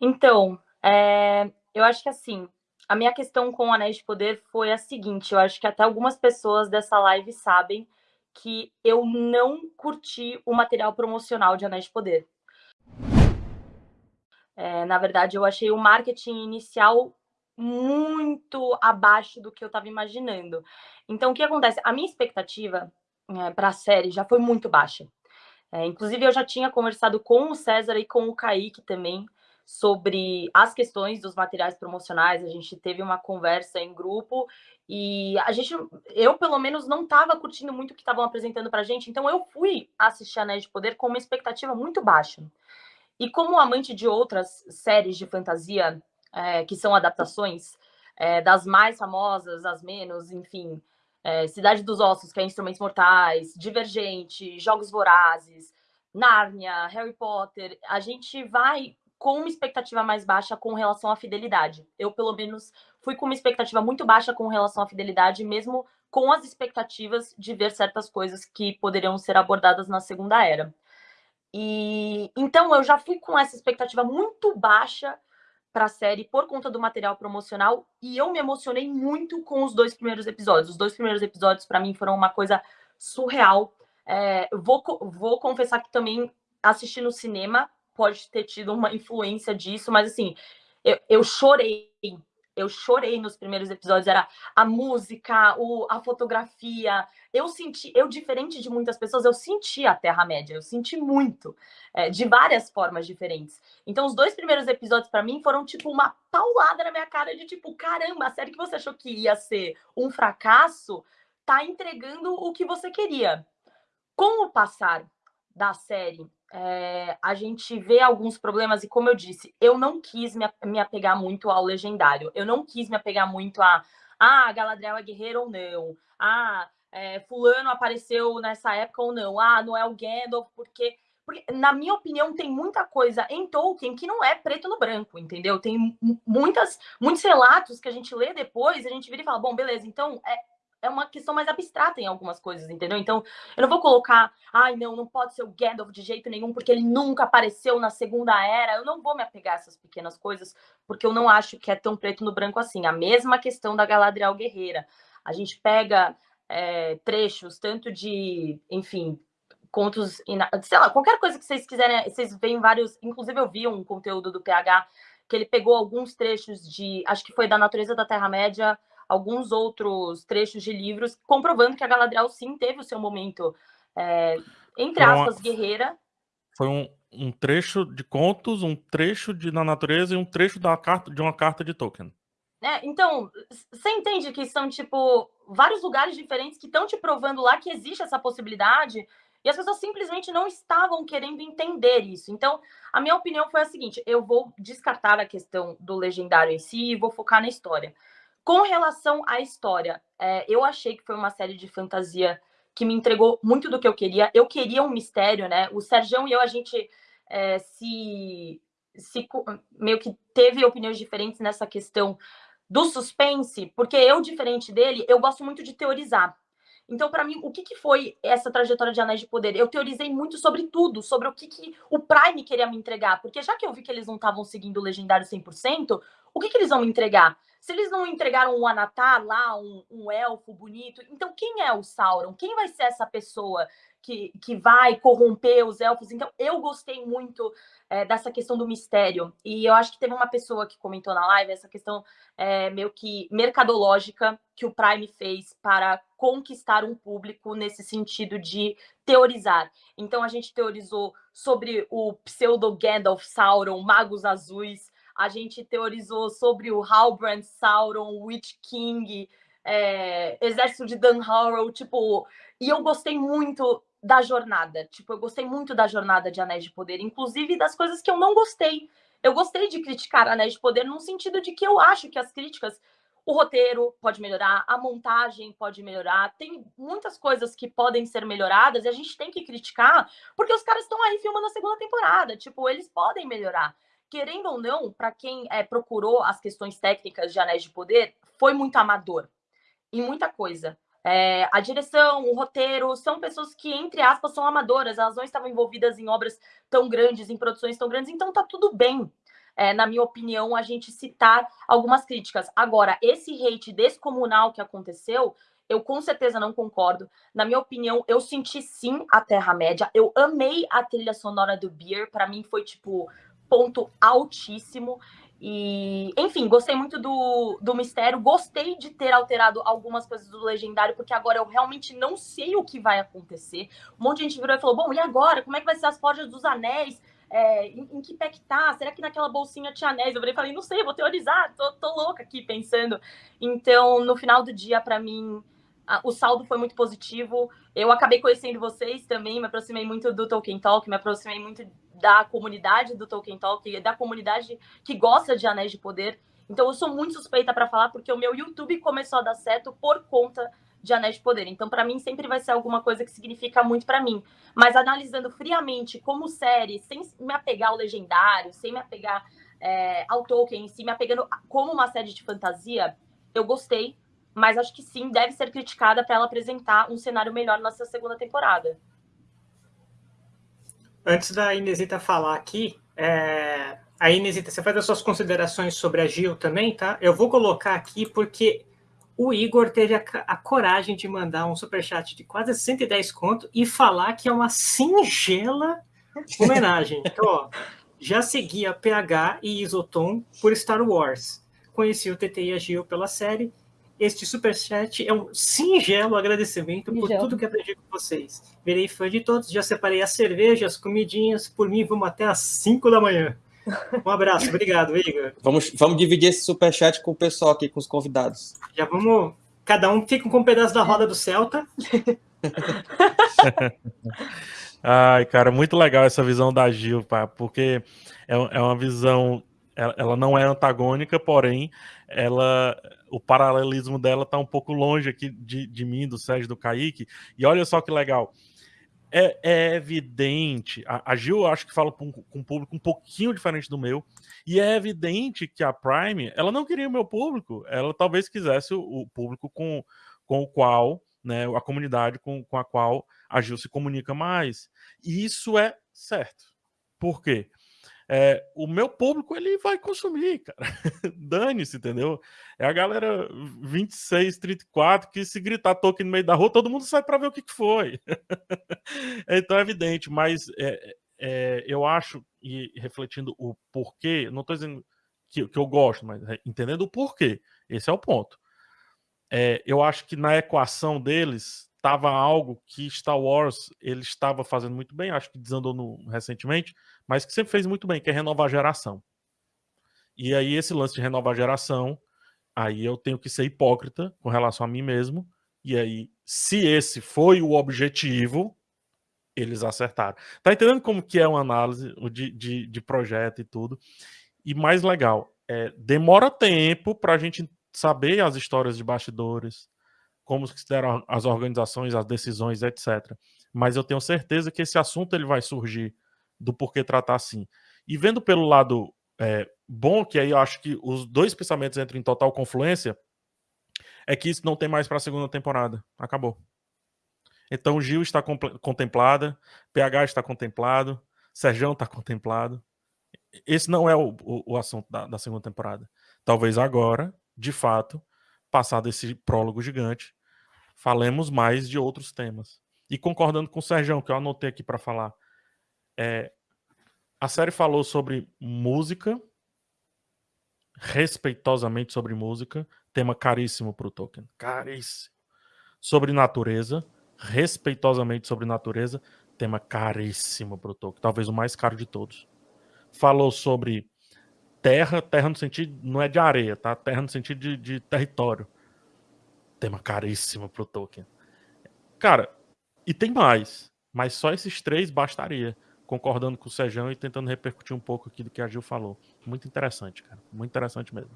Então, é, eu acho que assim, a minha questão com o Anéis de Poder foi a seguinte, eu acho que até algumas pessoas dessa live sabem que eu não curti o material promocional de Anéis de Poder. É, na verdade, eu achei o marketing inicial muito abaixo do que eu estava imaginando. Então, o que acontece? A minha expectativa é, para a série já foi muito baixa. É, inclusive, eu já tinha conversado com o César e com o Kaique também sobre as questões dos materiais promocionais. A gente teve uma conversa em grupo e a gente, eu pelo menos não estava curtindo muito o que estavam apresentando para a gente, então eu fui assistir Anéis de Poder com uma expectativa muito baixa. E como amante de outras séries de fantasia é, que são adaptações, é, das mais famosas, as menos, enfim, é, Cidade dos Ossos, que é Instrumentos Mortais, Divergente, Jogos Vorazes, Nárnia, Harry Potter, a gente vai com uma expectativa mais baixa com relação à fidelidade. Eu, pelo menos, fui com uma expectativa muito baixa com relação à fidelidade, mesmo com as expectativas de ver certas coisas que poderiam ser abordadas na Segunda Era. E então eu já fui com essa expectativa muito baixa para a série por conta do material promocional e eu me emocionei muito com os dois primeiros episódios. Os dois primeiros episódios para mim foram uma coisa surreal. É, vou, vou confessar que também assisti no cinema pode ter tido uma influência disso, mas assim, eu, eu chorei eu chorei nos primeiros episódios, era a música, o, a fotografia. Eu senti, eu, diferente de muitas pessoas, eu senti a Terra-média, eu senti muito, é, de várias formas diferentes. Então, os dois primeiros episódios, para mim, foram tipo uma paulada na minha cara de tipo, caramba, a série que você achou que ia ser um fracasso, tá entregando o que você queria. Com o passar da série é, a gente vê alguns problemas, e como eu disse, eu não quis me, me apegar muito ao legendário, eu não quis me apegar muito a ah, Galadriel é guerreiro ou não, ah, é, fulano apareceu nessa época ou não, ah, não é o Gandalf, porque, porque, na minha opinião, tem muita coisa em Tolkien que não é preto no branco, entendeu? Tem muitas, muitos relatos que a gente lê depois, a gente vira e fala, bom, beleza, então é, é uma questão mais abstrata em algumas coisas, entendeu? Então, eu não vou colocar, ai, não, não pode ser o Gandalf de jeito nenhum, porque ele nunca apareceu na Segunda Era. Eu não vou me apegar a essas pequenas coisas, porque eu não acho que é tão preto no branco assim. A mesma questão da Galadriel Guerreira. A gente pega é, trechos, tanto de, enfim, contos, sei lá, qualquer coisa que vocês quiserem, vocês veem vários, inclusive eu vi um conteúdo do PH, que ele pegou alguns trechos de, acho que foi da Natureza da Terra-média, alguns outros trechos de livros, comprovando que a Galadriel sim teve o seu momento, é, entre aspas, uma... guerreira. Foi um, um, trecho de contos, um trecho de Na Natureza e um trecho da carta, de uma carta de Tolkien. É, então, você entende que são, tipo, vários lugares diferentes que estão te provando lá que existe essa possibilidade e as pessoas simplesmente não estavam querendo entender isso. Então, a minha opinião foi a seguinte: eu vou descartar a questão do legendário em si e vou focar na história. Com relação à história, é, eu achei que foi uma série de fantasia que me entregou muito do que eu queria. Eu queria um mistério, né? O Serjão e eu, a gente é, se, se meio que teve opiniões diferentes nessa questão do suspense, porque eu, diferente dele, eu gosto muito de teorizar. Então, para mim, o que, que foi essa trajetória de Anéis de Poder? Eu teorizei muito sobre tudo, sobre o que, que o Prime queria me entregar, porque já que eu vi que eles não estavam seguindo o Legendário 100%, o que, que eles vão me entregar? Se eles não entregaram um Anatar lá, um, um elfo bonito, então quem é o Sauron? Quem vai ser essa pessoa que, que vai corromper os elfos? Então, eu gostei muito é, dessa questão do mistério. E eu acho que teve uma pessoa que comentou na live essa questão é, meio que mercadológica que o Prime fez para conquistar um público nesse sentido de teorizar. Então, a gente teorizou sobre o pseudo Gandalf Sauron, Magos Azuis, a gente teorizou sobre o Halbrand, Sauron, Witch King, é, Exército de Dan Harrow, tipo, e eu gostei muito da jornada, tipo, eu gostei muito da jornada de Anéis de Poder, inclusive das coisas que eu não gostei. Eu gostei de criticar Anéis de Poder no sentido de que eu acho que as críticas, o roteiro pode melhorar, a montagem pode melhorar, tem muitas coisas que podem ser melhoradas e a gente tem que criticar, porque os caras estão aí filmando a segunda temporada, tipo, eles podem melhorar querendo ou não, para quem é, procurou as questões técnicas de Anéis de Poder, foi muito amador em muita coisa. É, a direção, o roteiro, são pessoas que, entre aspas, são amadoras, elas não estavam envolvidas em obras tão grandes, em produções tão grandes, então tá tudo bem. é, na minha opinião, a gente citar algumas críticas. Agora, esse hate descomunal que aconteceu, eu com certeza não concordo. Na minha opinião, eu senti sim a Terra-média. Eu amei a trilha sonora do Beer. Para mim foi, tipo, ponto altíssimo. E, enfim, gostei muito do, do mistério. Gostei de ter alterado algumas coisas do legendário, porque agora eu realmente não sei o que vai acontecer. Um monte de gente virou e falou: bom, e agora? Como é que vai ser as forjas dos anéis? É, em, em, que pé que tá? Será que naquela bolsinha tinha anéis? Eu falei, não sei, vou teorizar, tô, tô louca aqui pensando. Então, no final do dia, para mim, a, o saldo foi muito positivo. Eu acabei conhecendo vocês também, me aproximei muito do Tolkien Talk, me aproximei muito da comunidade do Tolkien Talk, da comunidade que gosta de Anéis de Poder. Então eu sou muito suspeita para falar porque o meu YouTube começou a dar certo por conta de Anéis de Poder. Então para mim sempre vai ser alguma coisa que significa muito para mim. Mas analisando friamente como série, sem me apegar ao legendário, sem me apegar é, ao Tolkien em si, me apegando como uma série de fantasia, eu gostei, mas acho que sim, deve ser criticada para ela apresentar um cenário melhor na sua segunda temporada. Antes da Inesita falar aqui, é... a Inesita, você faz as suas considerações sobre a Gil também, tá? Eu vou colocar aqui porque o Igor teve a, a coragem de mandar um superchat de quase 110 conto e falar que é uma singela homenagem. Então, ó, já segui a PH e Isotom por Star Wars. Conheci o TT e a Gil pela série este superchat é um singelo agradecimento por tudo que aprendi com vocês. Virei fã de todos, já separei as cervejas, as comidinhas. Por mim, vamos até às 5 da manhã. Um abraço, obrigado, Igor. Vamos, vamos dividir esse superchat com o pessoal aqui, com os convidados. Já vamos. Cada um fica com um pedaço da roda do Celta. Ai, cara, muito legal essa visão da Gil, pá, porque é, é uma visão. Ela não é antagônica, porém, ela o paralelismo dela tá um pouco longe aqui de, de mim, do Sérgio do Kaique. E olha só que legal. É, é evidente, a, a, Gil acho que fala com, com um público um pouquinho diferente do meu, e é evidente que a Prime, ela não queria o meu público, ela talvez quisesse o, o público com, com o qual, né, a comunidade com, com a qual a Gil se comunica mais. E isso é certo. Por quê? É, o meu público ele vai consumir, cara. Dane-se, entendeu? É a galera 26, 34 que se gritar toque no meio da rua, todo mundo sai para ver o que, que foi. então é evidente, mas é, é, eu acho, e refletindo o porquê, não estou dizendo que, que, eu gosto, mas entendendo o porquê, esse é o ponto. É, eu acho que na equação deles estava algo que Star Wars ele estava fazendo muito bem, acho que desandou no, recentemente, mas que sempre fez muito bem, que é renovar a geração. E aí esse lance de renovar a geração, aí eu tenho que ser hipócrita com relação a mim mesmo, e aí se esse foi o objetivo, eles acertaram. Tá entendendo como que é uma análise de, de, de projeto e tudo? E mais legal, é, demora tempo para a gente saber as histórias de bastidores, como se deram as organizações, as decisões, etc. Mas eu tenho certeza que esse assunto ele vai surgir do porquê tratar assim. E vendo pelo lado é, bom, que aí eu acho que os dois pensamentos entram em total confluência, é que isso não tem mais para a segunda temporada. Acabou. Então Gil está contemplada, PH está contemplado, Serjão está contemplado. Esse não é o, o, o assunto da, da segunda temporada. Talvez agora, de fato, passado esse prólogo gigante, falemos mais de outros temas. E concordando com o Serjão, que eu anotei aqui para falar, é, a série falou sobre música, respeitosamente sobre música, tema caríssimo para o Tolkien, caríssimo. Sobre natureza, respeitosamente sobre natureza, tema caríssimo para o Tolkien, talvez o mais caro de todos. Falou sobre terra, terra no sentido, não é de areia, tá? Terra no sentido de, de território. Tema caríssimo para o Tolkien. Cara, e tem mais, mas só esses três bastaria concordando com o Sejão e tentando repercutir um pouco aqui do que a Gil falou. Muito interessante, cara. Muito interessante mesmo.